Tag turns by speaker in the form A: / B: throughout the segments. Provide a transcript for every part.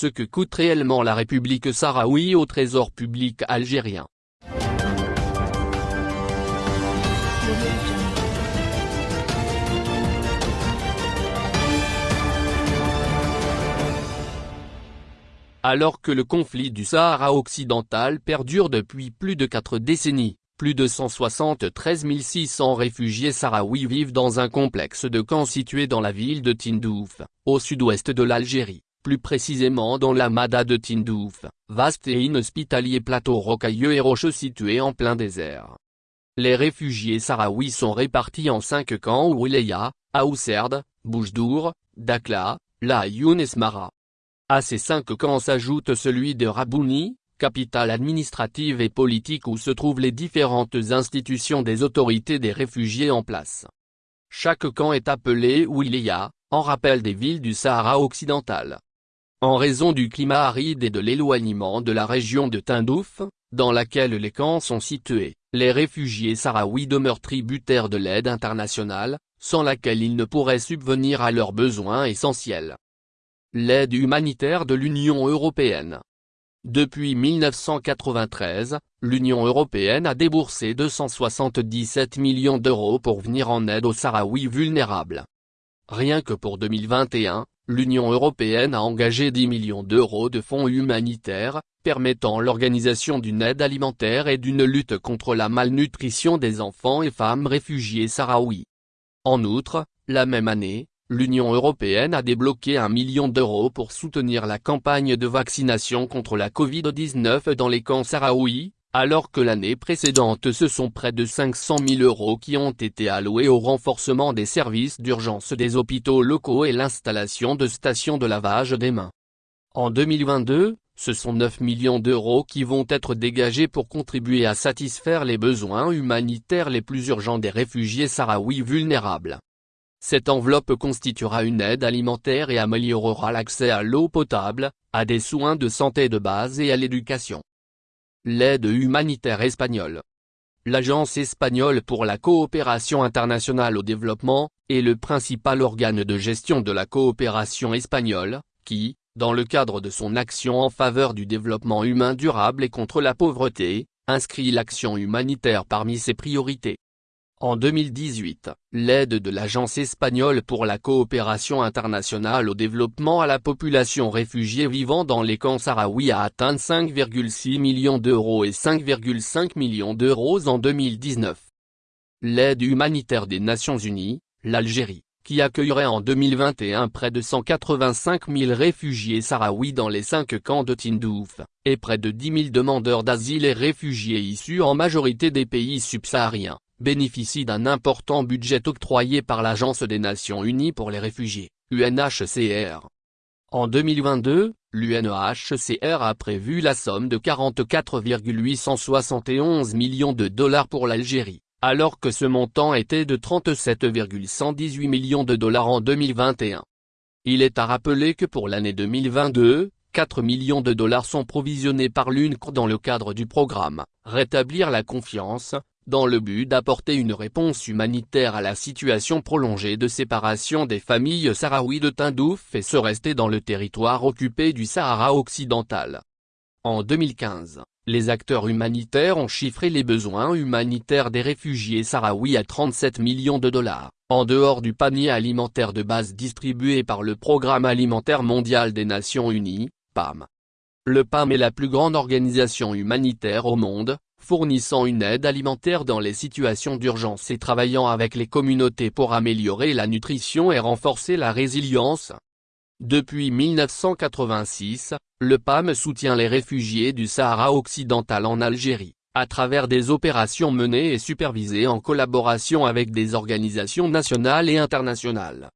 A: ce que coûte réellement la République sahraoui au trésor public algérien. Alors que le conflit du Sahara occidental perdure depuis plus de quatre décennies, plus de 173 600 réfugiés sahraouis vivent dans un complexe de camps situé dans la ville de Tindouf, au sud-ouest de l'Algérie, plus précisément dans la Mada de Tindouf, vaste et inhospitalier plateau rocailleux et rocheux situé en plein désert. Les réfugiés sahraouis sont répartis en cinq camps Ouileya, Aousserd, Boujdour, Dakla, La et Smara. À ces cinq camps s'ajoute celui de Rabouni, capitale administrative et politique où se trouvent les différentes institutions des autorités des réfugiés en place. Chaque camp est appelé Ouilia, en rappel des villes du Sahara occidental. En raison du climat aride et de l'éloignement de la région de Tindouf, dans laquelle les camps sont situés, les réfugiés sahraouis demeurent tributaires de l'aide internationale, sans laquelle ils ne pourraient subvenir à leurs besoins essentiels l'aide humanitaire de l'Union européenne. Depuis 1993, l'Union européenne a déboursé 277 millions d'euros pour venir en aide aux Sahraouis vulnérables. Rien que pour 2021, l'Union européenne a engagé 10 millions d'euros de fonds humanitaires, permettant l'organisation d'une aide alimentaire et d'une lutte contre la malnutrition des enfants et femmes réfugiés sahraouis. En outre, la même année, l'Union européenne a débloqué un million d'euros pour soutenir la campagne de vaccination contre la Covid-19 dans les camps sahraouis, alors que l'année précédente ce sont près de 500 000 euros qui ont été alloués au renforcement des services d'urgence des hôpitaux locaux et l'installation de stations de lavage des mains. En 2022, ce sont 9 millions d'euros qui vont être dégagés pour contribuer à satisfaire les besoins humanitaires les plus urgents des réfugiés sahraouis vulnérables. Cette enveloppe constituera une aide alimentaire et améliorera l'accès à l'eau potable, à des soins de santé de base et à l'éducation. L'aide humanitaire espagnole L'Agence espagnole pour la coopération internationale au développement, est le principal organe de gestion de la coopération espagnole, qui, dans le cadre de son action en faveur du développement humain durable et contre la pauvreté, inscrit l'action humanitaire parmi ses priorités. En 2018, l'aide de l'Agence espagnole pour la coopération internationale au développement à la population réfugiée vivant dans les camps sahraouis a atteint 5,6 millions d'euros et 5,5 millions d'euros en 2019. L'aide humanitaire des Nations Unies, l'Algérie, qui accueillerait en 2021 près de 185 000 réfugiés sahraouis dans les cinq camps de Tindouf, et près de 10 000 demandeurs d'asile et réfugiés issus en majorité des pays subsahariens bénéficie d'un important budget octroyé par l'Agence des Nations Unies pour les réfugiés, UNHCR. En 2022, l'UNHCR a prévu la somme de 44,871 millions de dollars pour l'Algérie, alors que ce montant était de 37,118 millions de dollars en 2021. Il est à rappeler que pour l'année 2022, 4 millions de dollars sont provisionnés par l'UNCR dans le cadre du programme « Rétablir la confiance », dans le but d'apporter une réponse humanitaire à la situation prolongée de séparation des familles sahraouis de Tindouf et se rester dans le territoire occupé du Sahara occidental. En 2015, les acteurs humanitaires ont chiffré les besoins humanitaires des réfugiés sahraouis à 37 millions de dollars, en dehors du panier alimentaire de base distribué par le Programme alimentaire mondial des Nations Unies, PAM. Le PAM est la plus grande organisation humanitaire au monde, fournissant une aide alimentaire dans les situations d'urgence et travaillant avec les communautés pour améliorer la nutrition et renforcer la résilience. Depuis 1986, le PAM soutient les réfugiés du Sahara occidental en Algérie, à travers des opérations menées et supervisées en collaboration avec des organisations nationales et internationales.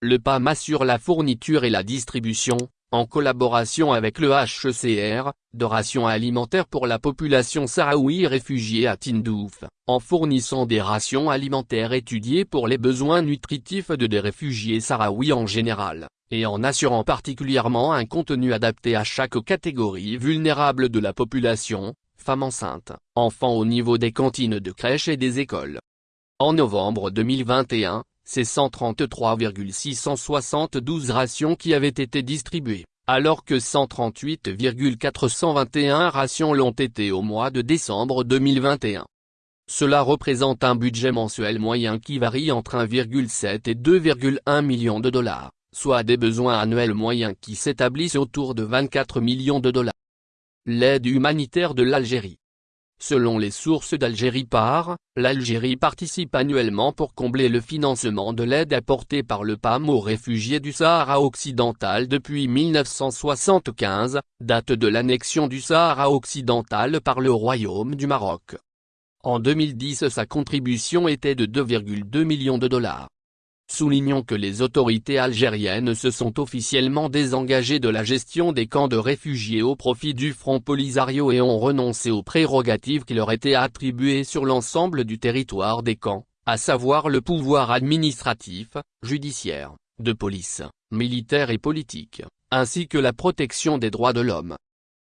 A: Le PAM assure la fourniture et la distribution, en collaboration avec le HCR, de rations alimentaires pour la population sahraoui réfugiée à Tindouf, en fournissant des rations alimentaires étudiées pour les besoins nutritifs de des réfugiés sahraouis en général, et en assurant particulièrement un contenu adapté à chaque catégorie vulnérable de la population, femmes enceintes, enfants au niveau des cantines de crèches et des écoles. En novembre 2021, c'est 133,672 rations qui avaient été distribuées, alors que 138,421 rations l'ont été au mois de décembre 2021. Cela représente un budget mensuel moyen qui varie entre 1,7 et 2,1 millions de dollars, soit des besoins annuels moyens qui s'établissent autour de 24 millions de dollars. L'aide humanitaire de l'Algérie Selon les sources d'Algérie par, l'Algérie participe annuellement pour combler le financement de l'aide apportée par le PAM aux réfugiés du Sahara occidental depuis 1975, date de l'annexion du Sahara occidental par le Royaume du Maroc. En 2010 sa contribution était de 2,2 millions de dollars. Soulignons que les autorités algériennes se sont officiellement désengagées de la gestion des camps de réfugiés au profit du Front Polisario et ont renoncé aux prérogatives qui leur étaient attribuées sur l'ensemble du territoire des camps, à savoir le pouvoir administratif, judiciaire, de police, militaire et politique, ainsi que la protection des droits de l'homme.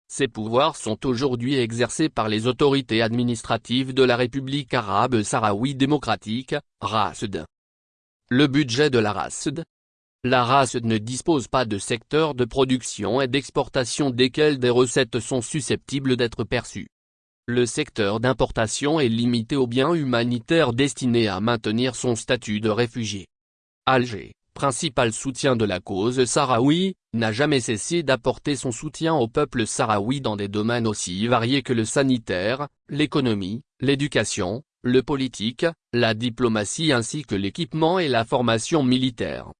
A: Ces pouvoirs sont aujourd'hui exercés par les autorités administratives de la République arabe sahraoui démocratique, RASD. Le budget de la RASD La RASD ne dispose pas de secteur de production et d'exportation desquels des recettes sont susceptibles d'être perçues. Le secteur d'importation est limité aux biens humanitaires destinés à maintenir son statut de réfugié. Alger, principal soutien de la cause sahraoui, n'a jamais cessé d'apporter son soutien au peuple sahraoui dans des domaines aussi variés que le sanitaire, l'économie, l'éducation, le politique, la diplomatie ainsi que l'équipement et la formation militaire.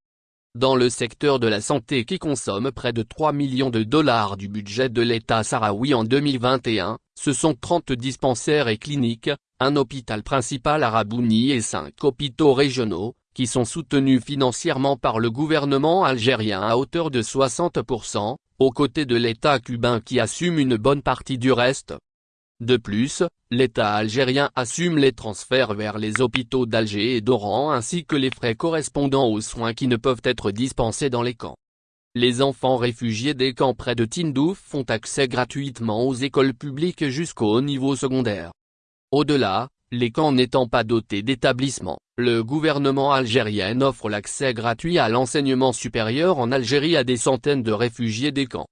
A: Dans le secteur de la santé qui consomme près de 3 millions de dollars du budget de l'État sahraoui en 2021, ce sont 30 dispensaires et cliniques, un hôpital principal à Rabouni et 5 hôpitaux régionaux, qui sont soutenus financièrement par le gouvernement algérien à hauteur de 60%, aux côtés de l'État cubain qui assume une bonne partie du reste. De plus, l'État algérien assume les transferts vers les hôpitaux d'Alger et d'Oran ainsi que les frais correspondant aux soins qui ne peuvent être dispensés dans les camps. Les enfants réfugiés des camps près de Tindouf font accès gratuitement aux écoles publiques jusqu'au niveau secondaire. Au-delà, les camps n'étant pas dotés d'établissements, le gouvernement algérien offre l'accès gratuit à l'enseignement supérieur en Algérie à des centaines de réfugiés des camps.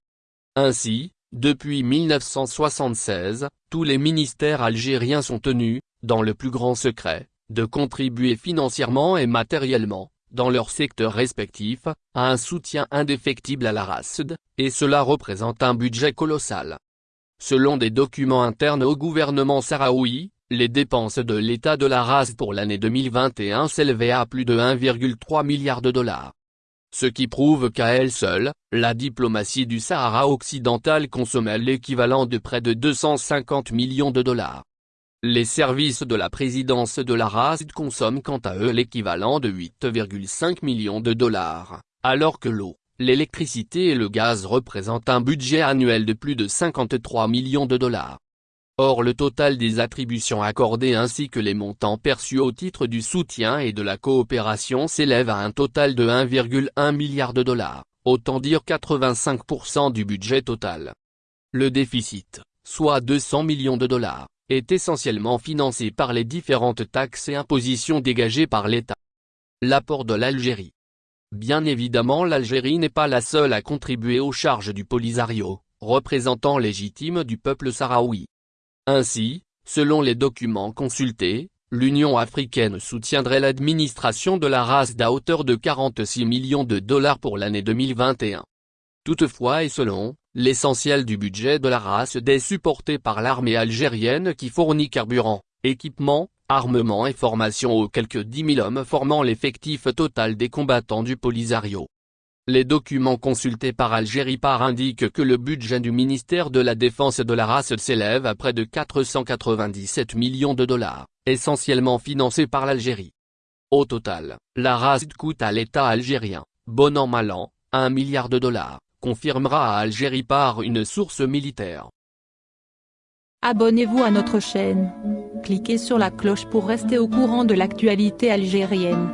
A: Ainsi, depuis 1976, tous les ministères algériens sont tenus, dans le plus grand secret, de contribuer financièrement et matériellement, dans leur secteur respectif, à un soutien indéfectible à la RASD, et cela représente un budget colossal. Selon des documents internes au gouvernement sahraoui, les dépenses de l'État de la RASD pour l'année 2021 s'élevaient à plus de 1,3 milliard de dollars ce qui prouve qu'à elle seule, la diplomatie du Sahara occidental consommait l'équivalent de près de 250 millions de dollars. Les services de la présidence de la RASD consomment quant à eux l'équivalent de 8,5 millions de dollars, alors que l'eau, l'électricité et le gaz représentent un budget annuel de plus de 53 millions de dollars. Or le total des attributions accordées ainsi que les montants perçus au titre du soutien et de la coopération s'élèvent à un total de 1,1 milliard de dollars, autant dire 85% du budget total. Le déficit, soit 200 millions de dollars, est essentiellement financé par les différentes taxes et impositions dégagées par l'État. L'apport de l'Algérie Bien évidemment l'Algérie n'est pas la seule à contribuer aux charges du Polisario, représentant légitime du peuple sahraoui. Ainsi, selon les documents consultés, l'Union africaine soutiendrait l'administration de la race à hauteur de 46 millions de dollars pour l'année 2021. Toutefois et selon, l'essentiel du budget de la race est supporté par l'armée algérienne qui fournit carburant, équipement, armement et formation aux quelques 10 000 hommes formant l'effectif total des combattants du Polisario. Les documents consultés par Algérie par indiquent que le budget du ministère de la Défense de la race s'élève à près de 497 millions de dollars, essentiellement financés par l'Algérie. Au total, la race coûte à l'État algérien, bon an mal an, 1 milliard de dollars, confirmera à Algérie par une source militaire.
B: Abonnez-vous à notre chaîne. Cliquez sur la cloche pour rester au courant de l'actualité algérienne.